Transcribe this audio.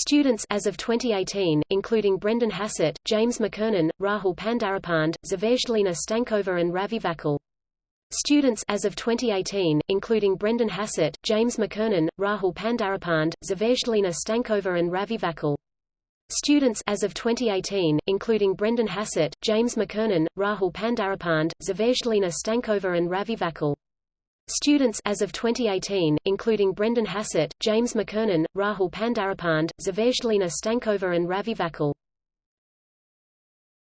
Students as of 2018, including Brendan Hassett, James McKernan, Rahul Pandharipande, Zvezdelina Stankova and Ravi Vakil. Students as of 2018, including Brendan Hassett, James McKernan, Rahul Pandharipande, Zvezdelina Stankova and Ravi Vakil. Students as of 2018, including Brendan Hassett, James McKernan, Rahul Pandharipande, Zvezdelina Stankova and Ravi Vakil. Students as of 2018, including Brendan Hassett, James McKernan, Rahul Pandharipande, Zvezdelina Stankova and Ravi Vakil.